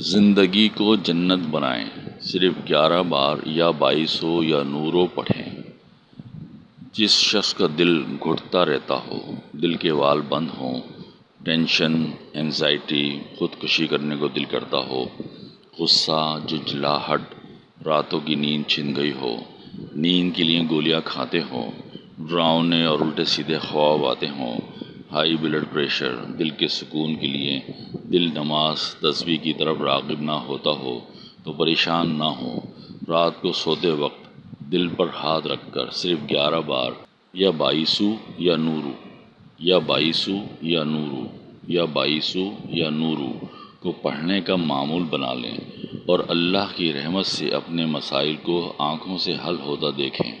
زندگی کو جنت بنائیں۔ صرف گیارہ بار یا بائیسو یا نورو پڑھیں۔ جس شخص کا دل گھٹتا رہتا ہو، دل کے وال بند ہوں، ٹینشن انزائٹی خودکشی کرنے کو دل کرتا ہو، غصہ جھنجھلاہٹ راتوں کی نیند چھن گئی ہو، نیند کے لیے گولیاں کھاتے ہوں، ڈراؤنے اور الٹے سیدھے خواب آتے ہوں ہائی بلڈ پریشر، دل کے سکون کے لیے دل نماز تصویح کی طرف راغب نہ ہوتا ہو تو پریشان نہ ہوں رات کو سوتے وقت دل پر ہاتھ رکھ کر صرف گیارہ بار یا بائیسو یا نورو، یا بائیسو یا نورو، یا بائیسو یا نورو کو پڑھنے کا معمول بنا لیں اور اللہ کی رحمت سے اپنے مسائل کو آنکھوں سے حل ہوتا دیکھیں۔